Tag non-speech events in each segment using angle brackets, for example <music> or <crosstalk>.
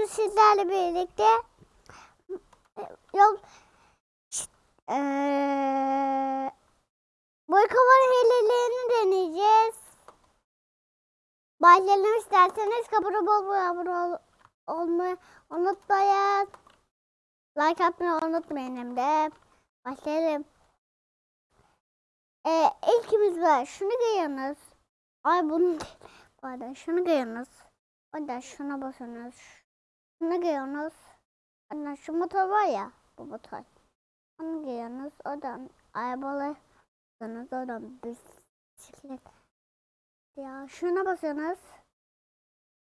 bugün sizlerle birlikte yol eee boy kavar hilelerini deneyeceğiz. Başlayalım isterseniz kabura bol abone ol, olmayı unutmayın. Like atmayı unutmayın hem de. Başlayalım. Ee, ilkimiz var. Şunu giyiyorsunuz. Ay bunu pardon şunu giyiyorsunuz. Ondan şuna basıyorsunuz. Şunu giyiyorsunuz. Ondan şu motor var ya bu motor. Onu giyiyorsunuz. Oradan arabalı basıyorsunuz. Oradan bisiklet. Ya şuna basıyorsunuz.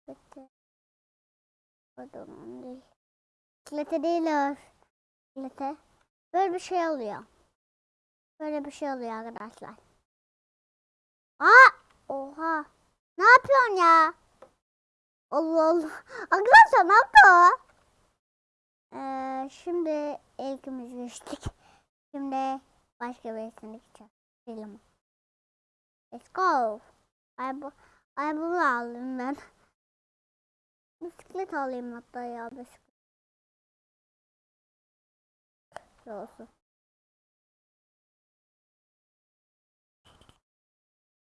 Bitti. Pardon onu değil. Bisiklete değil. Bisiklete. Böyle bir şey oluyor. Böyle bir şey oluyor arkadaşlar. Aa! Oha! Ne yapıyorsun ya? Allah Allah. Arkadaşlar ne yaptı? Ee, şimdi ilkimiz geçtik. Şimdi başka birisine gideceğiz. Film. Let's go. Ay bu, ay bunu aldım ben. Bisiklet alayım hatta ya bisiklet. Olsun.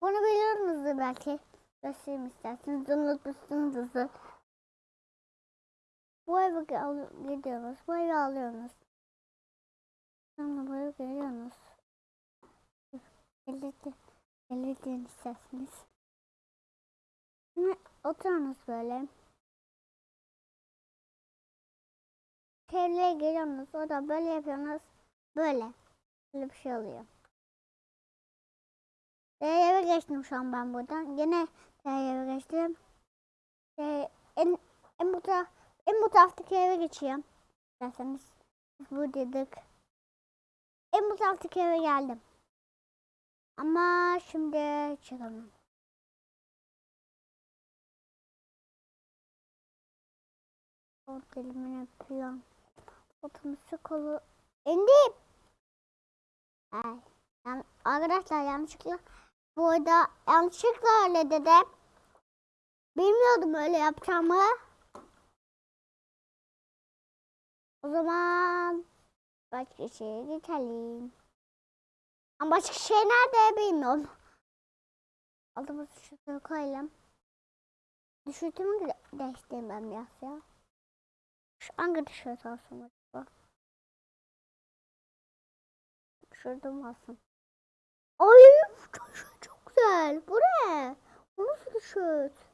Bunu biliyorsunuzdur belki. Göstereyim isterseniz. Unutmuşsunuzdur. Bu eve gidiyorsunuz. Bu evi alıyorsunuz. Sonra bu eve geliyorsunuz. Belirtin. Belirtin isterseniz. Şimdi oturuyorsunuz böyle. Çevreye geliyorsunuz. O da böyle yapıyorsunuz. Böyle. Böyle bir şey oluyor. eve geçtim şu an ben buradan. Yine eve geçtim. Ee, en, en bu taraf, en bu taraftaki eve geçeyim. İsterseniz biz buradaydık. En bu taraftaki eve geldim. Ama şimdi çıkamam. O dilimin yapıyorum. Otobüsü kolu. İndim. Ay. Yani arkadaşlar yanlışlıkla bu arada yanlışlıkla öyle dedim. Bilmiyordum öyle yapacağımı. O zaman başka şeye geçelim. Ama başka şey nerede bilmiyorum. Altımızı şuraya koyalım. Düşürtümü değiştirmem biraz ya. Şu hangi tişört olsun acaba? Şurada mı olsun? Ay çok güzel. Bu ne? Bu nasıl tişört?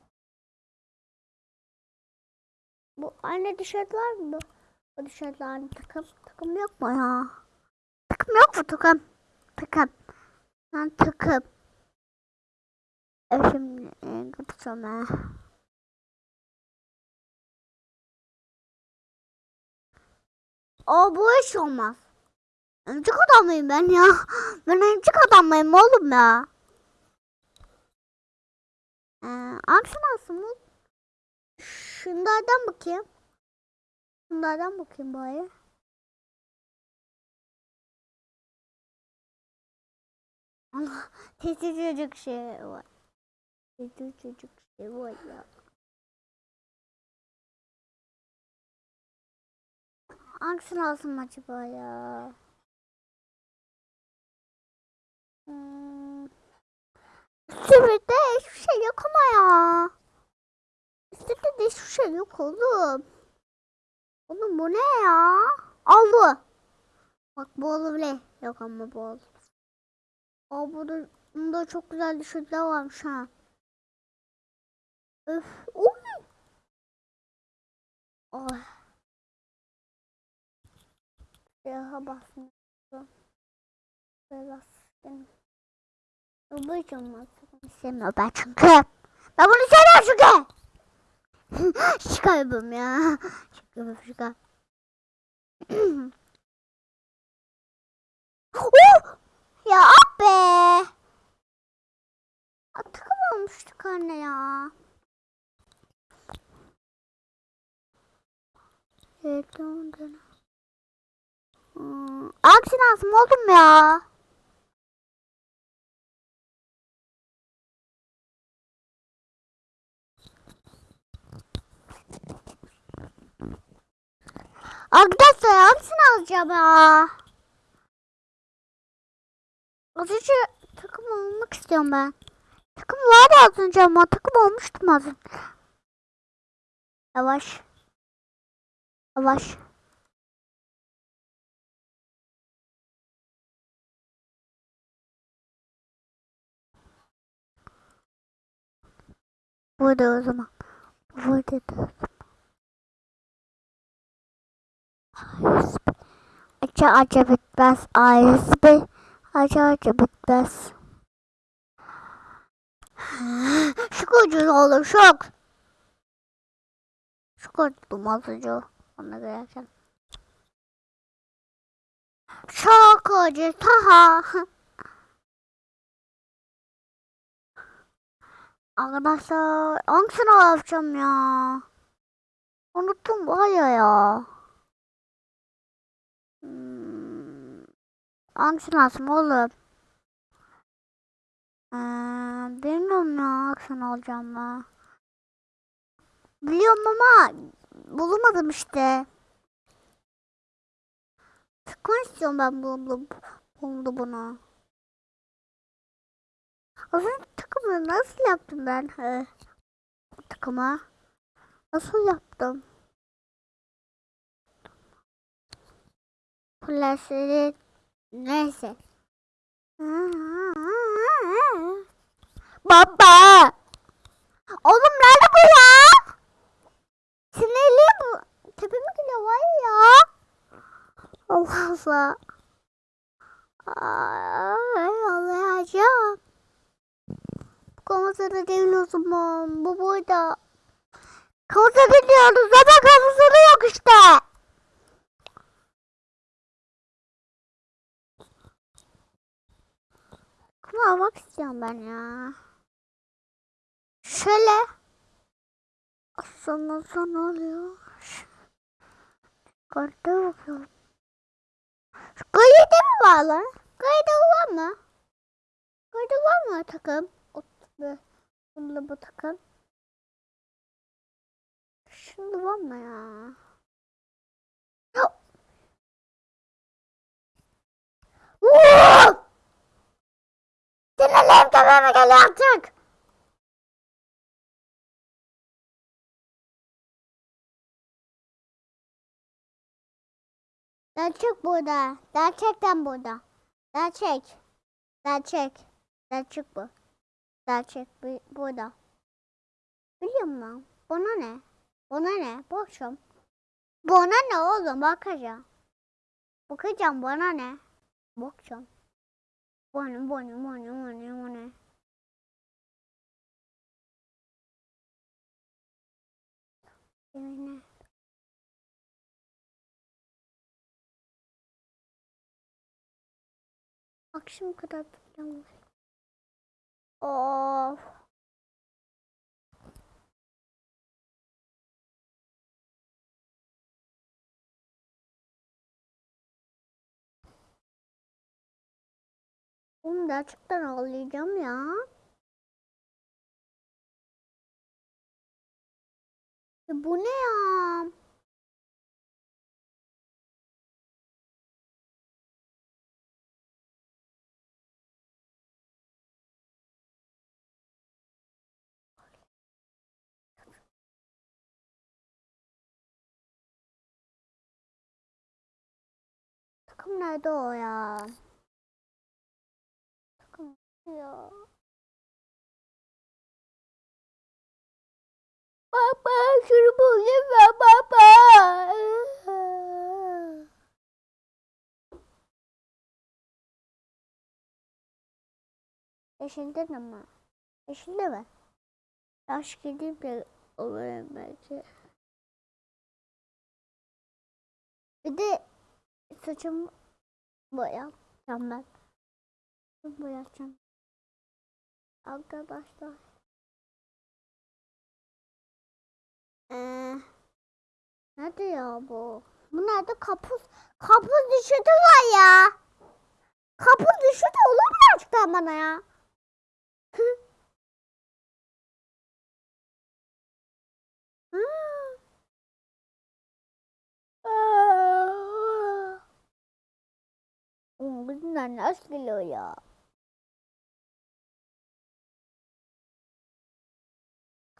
Bu aynı tişört var mı? Bu tişörtle aynı takım. Takım yok mu ya? Takım yok mu takım? Takım. Ben takım. E şimdi e, kapatacağım ha. Aa bu iş olmaz. Öncük adam mıyım ben ya? Ben öncük adam mıyım oğlum ya? Ee, aksi nasıl mı? Şunlardan bakayım. Şunlardan bakayım bari. Allah testi çocuk şey var. Testi çocuk şey var ya. Hangisini alsam acaba ya? Hmm. Üstümde hiçbir şey yok ama ya. Üstümde de hiçbir şey yok oğlum. Oğlum bu ne ya? Al bu. Bak bu olabilir. Yok ama bu olur. Aa burada, bunda çok güzel düşürtler varmış ha. Öf. Oy. Ay. Yaha basın. Böyle basın. Bu hiç olmaz. İstemiyorum ben çünkü. Ben bunu sevmiyorum çünkü. Şaka yapıyorum ya. Şaka yapıyorum şaka. oh! Ya ah be. Olmuştuk anne ya. Evet, ondan. Hmm, aksi nasıl oldum ya? Arkadaşlar hangisini alacağım ya? Az önce takım olmak istiyorum ben. Takım vardı az önce ama takım olmuştum az önce. Yavaş. Yavaş. Burada o zaman. Burada da. Acı acı bitmez. Ailesi acı acı bitmez. <gasps> Şok ucuz olur şok. Oldum az önce ona gelirken. Şok ucuz ha. Arkadaşlar hangisini alacağım ya? Unuttum baya ya. Hmm. Hangisini alsam oğlum? Ee, bilmiyorum ya hangisini alacağım ben. Biliyorum ama bulamadım işte. Sıkma istiyorum ben bu, bu, buldu bunu. Az önce takımı nasıl yaptım ben? He. Bu takıma. Nasıl yaptım? Plastik neyse. Baba. Oğlum nerede bu ya? Sinirli bu. Tepeme geliyor var ya. Allah Allah. Ay Allah'ım. Kamusada değil o zaman. Bu burada. Kamusada gidiyoruz ama kamusada yok işte. Kuma almak istiyorum ben ya. Şöyle. Aslında son oluyor. Kartta bakıyorum. Gayede mi var lan? Gayede var mı? Gayede var mı takım? Bunda bu takım. Şimdi var mı ya? Sinirlerim tepeme geliyor artık. Gerçek burada. Gerçekten burada. Gerçek. Gerçek. Gerçek bu. Gerçek bu, burada. Biliyor musun? Bana ne? Bana ne? Bakacağım. Bana ne oğlum? Bakacağım. Bakacağım bana ne? Bakacağım. Bana bana bana bana bana. Yani. Akşam kadar tutacağım. Of. Oğlum gerçekten ağlayacağım ya. Ya bu ne ya? Takım nerede o ya? Takım Baba şunu bulayım baba. Yeşilde mi? Yeşilde mi? Yaş gideyim de olurum belki. Bir de saçımı boyayacağım ben. Saçımı boyayacağım. Arkadaşlar. Ee, nerede ya bu? Bu nerede? Kapuz. Kapuz düşüdü var ya. Kapuz düşüdü olur mu açıktan bana ya? Bunlar nasıl ya?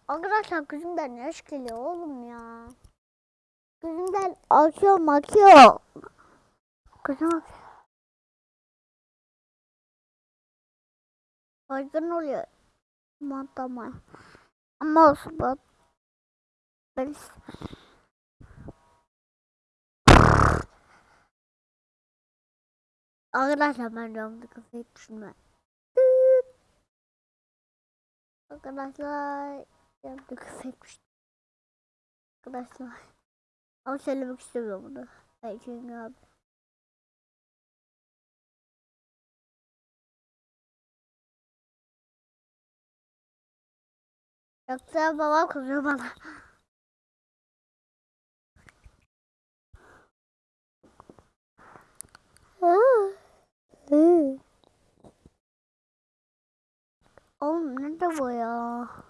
Arkadaşlar gözümden yaş geliyor oğlum ya. Gözümden akıyor akıyor. Gözüm akıyor. Baygın oluyor. Aman tamam. Ama olsun bak. Ben Arkadaşlar ben camda kafayı düşünme. Arkadaşlar kafayı düştüm. Arkadaşlar. Ama söylemek istemiyorum bunu. Ben çünkü abi. Yoksa babam kızıyor bana. Oğlum nerede bu ya?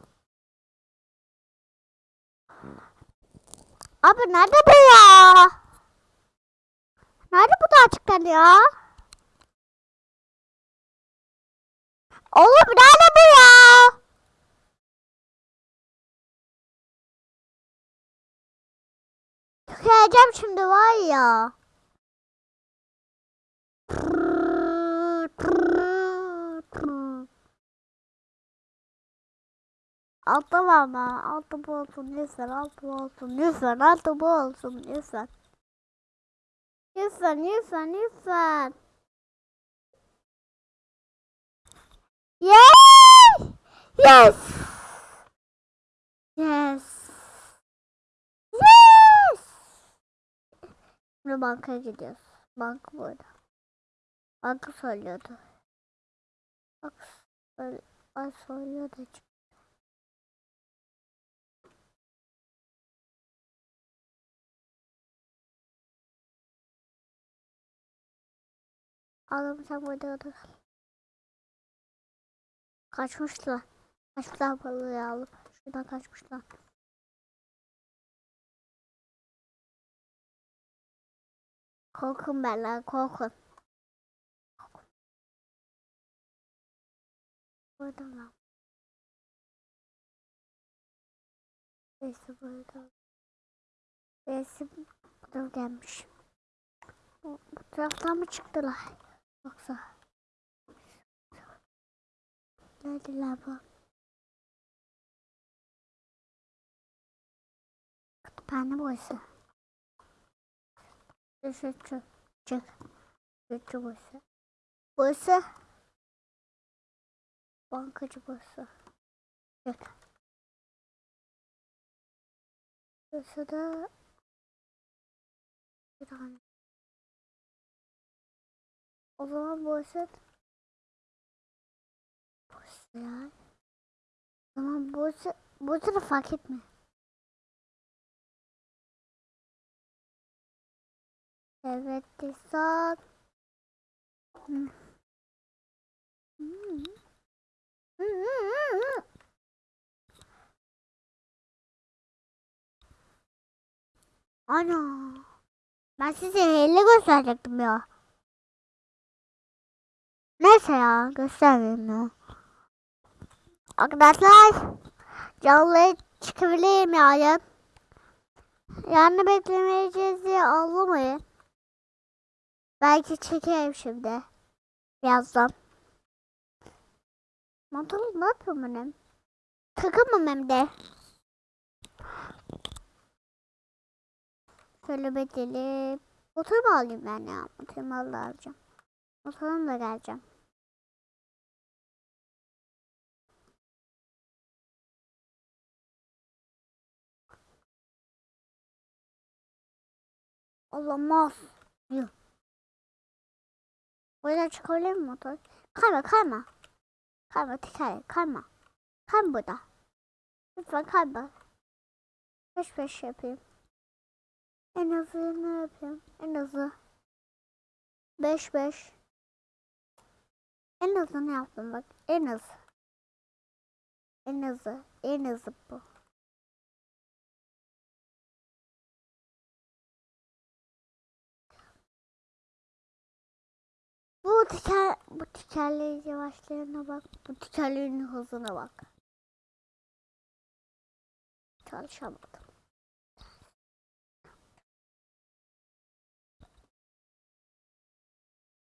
Abi nerede bu ya? Nerede bu da açıklar ya? Oğlum nerede bu ya? Tüküreceğim şimdi var ya. Altı var mı? Altı bu olsun lütfen. Altı bu olsun lütfen. Altı olsun lütfen. Lütfen lütfen lütfen. Yes! Yes! Yes! Yes! Şimdi bankaya gidiyoruz. Banka burada. Banka söylüyordu. Bak ay söylüyordu. Sen burada otur. Kaçmışlar. Kaçmışlar balığı alıp. Şuradan kaçmışlar. Korkun ben lan korkun. Burada lan. Neyse burada. Neyse burada gelmiş. Bu, bu taraftan mı çıktılar? Yoksa. Neredeler bu? Kütüphane burası. Şu şu çık. Şu şu burası. Burası. Bankacı burası. Çık. Burası da bir tane. O zaman burası burası ya. O zaman burası da fark etme. Evet Desat. Hmm. Hmm. Hmm. Ana. Ben size hile gösterecektim ya. Neyse ya göstermeyeyim ya. Arkadaşlar canlı çıkabilirim yarın. Yarını beklemeyeceğiz diye ağlamayın. Belki çekeyim şimdi. Birazdan. Mantılı ne yapıyorum benim? Takımım hem de. Şöyle bedelim. Motor mu alayım ben ya? Motorumu alacağım. Motorumla geleceğim. Olamaz. Yuh. Buradan çıkabilir mi motor? Kayma kayma. Kayma teker kayma. Kayma burada. Lütfen kayma. Peş peş yapayım. En hızlı ne yapayım? En hızlı. 5 5. En hızlı ne yaptım bak. En hızlı. En hızlı. En hızlı bu. Bu teker, bu tekerleğin yavaşlarına bak. Bu tekerleğin hızına bak. Çalışamadım.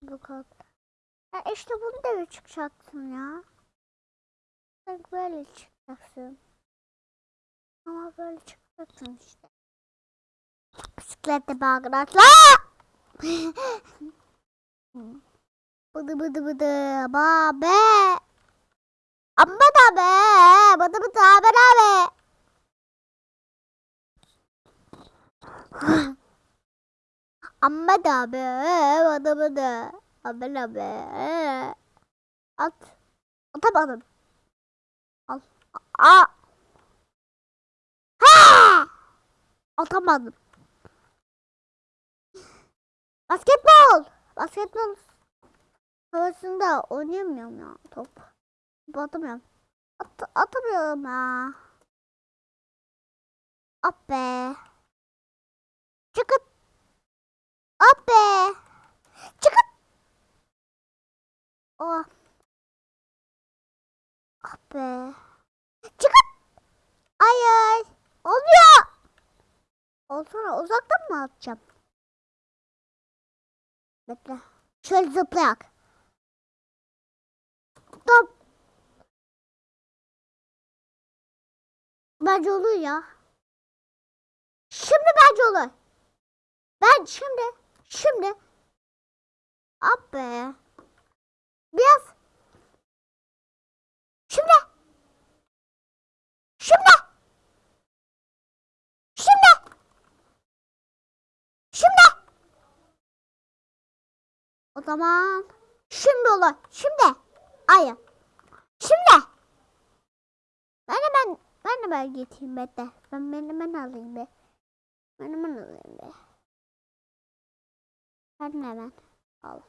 Bu kadar. Ya bunu da bir çıkacaksın ya. Sen böyle çıkacaksın. Ama böyle çıkacaksın işte. Bisiklette bağıraçlar. <laughs> bıdı bıdı bıdı babe. Amma da be. Bıdı bıdı haber abi. <laughs> Amma da be. Bıdı bıdı. Haber abi. At. Atamadım. Al. Aa. Ha! Atamadım. Basketbol. Basketbol havasında oynayamıyorum ya top. Top atamıyorum. At atamıyorum ya. At be. Çıkıt. At be. Çıkıt. Oh. Ah be. Çıkıt. Hayır. Olmuyor. Olsana uzaktan mı atacağım? Bekle. Şöyle zıplayak. Top. Bence olur ya. Şimdi bence olur. Ben şimdi. Şimdi. Ab be. Biraz. Şimdi. Şimdi. Şimdi. Şimdi. O zaman şimdi olur. Şimdi. Hayır. Şimdi. Ben hemen ben hemen getireyim bekle. Ben ben hemen alayım be. Ben hemen alayım be. Ben hemen al.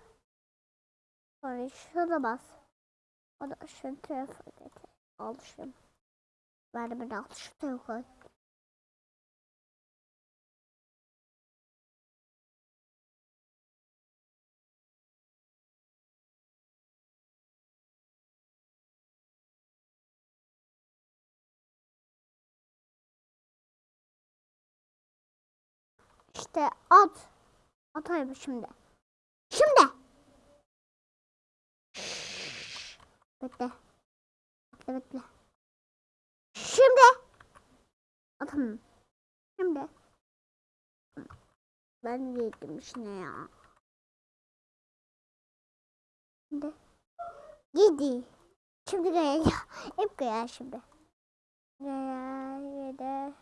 Sonra şuna bas. O da şu tarafa getir. Al şunu. Ben hemen al şu tarafa. İşte at. Atayım şimdi. Şimdi. Bekle. Bekle bekle. Şimdi. Atam. Şimdi. Ben yedim şimdi ya. Şimdi. Yedi. Şimdi gel. <laughs> Hep gel şimdi. Gel. Yedi.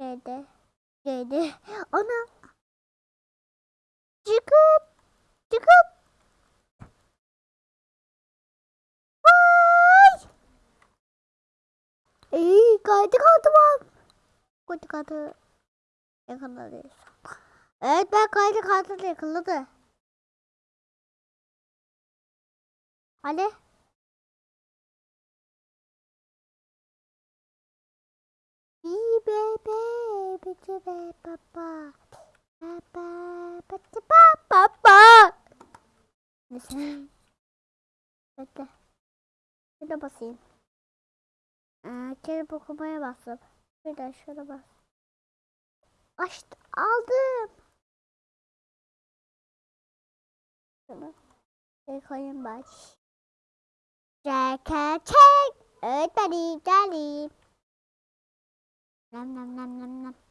Yedi. Yedi. Ana. Çıkıp. Çıkıp. Vay. İyi kaydı kaldı var. Kaydı kaldı. Yakaladı. Evet ben kaydı kaldı yakaladı. Hadi. İyi bebe, bici be baba. Baba, bici ba baba. Neyse. Bekle. Şurada basayım. Ee, kelip okumaya bastım. De şurada bas. Açtı, aldım. Şunu. Bir koyayım baş. Çek, çek. Öğretmenim, geldim. Nam nam nam nam nam.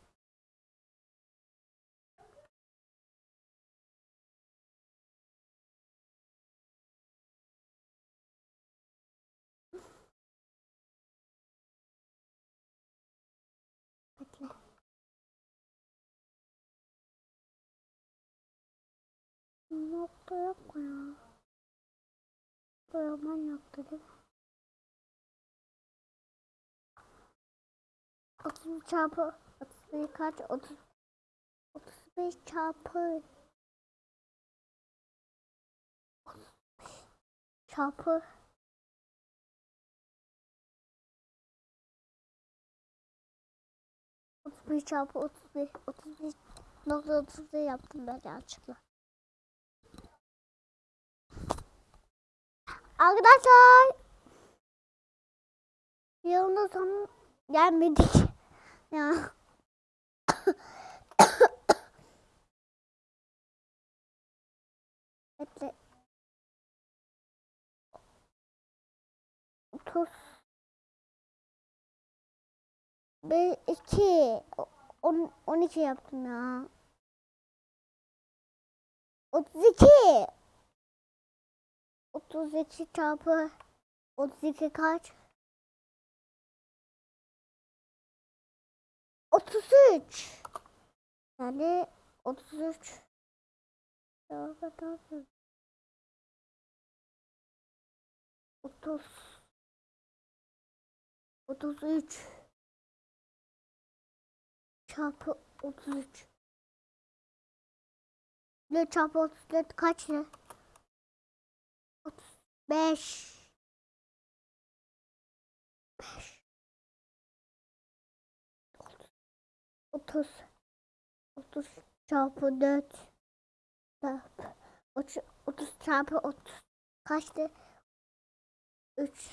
Nokta yok mu ya? Boyaman nokta değil mi? 30 çarpı 31 kaç? 30 35 çarpı çarpı Otuz bir çarpı otuz bir, otuz bir nokta otuz bir yaptım ben yanlışlıkla. Arkadaşlar. Yılın sonu gelmedik. <laughs> Ya. <coughs> Bekle. 30 1 2 10 12 yaptım ya. 32 32 çarpı 32 kaç? 33 yani 33 30 33 çarpı 33 ne çarpı 34 kaç ne? 35 5 30 30 çarpı 4 çarpı 30 30 çarpı 30 kaçtı? 3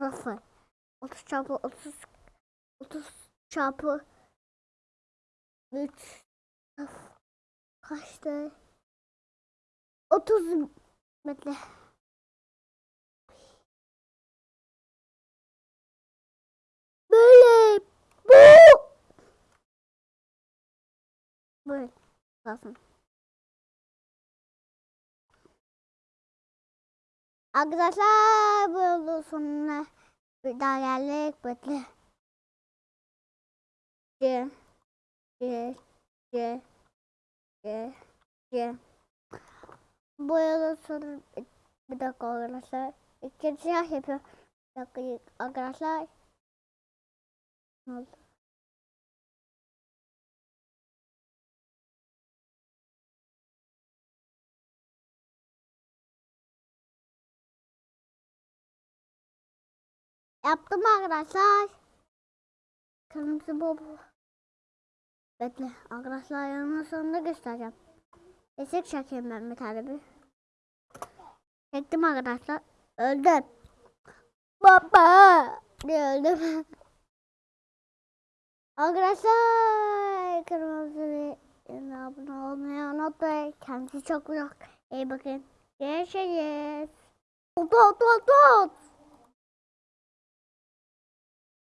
0 30 çarpı 30 30 çarpı 3 kaçtı? 30 bekle. Böyle bu böyle lazım. Arkadaşlar bu yolun sonuna bir daha geldik. Bekle. C C C C C Sonu bir dakika arkadaşlar. İkinci siyah yapıyor. Bir dakika arkadaşlar. Ne oldu? Yaptım arkadaşlar. Kırmızı bob. Bekle arkadaşlar yanına sonunda göstereceğim. Esek çekeyim ben bir tane bir. Çektim arkadaşlar. Öldüm. Baba. Ne öldüm. arkadaşlar kırmızı bir abone olmayı unutmayın. Kendinize çok. İyi bakın. Görüşürüz. Tut tut tut.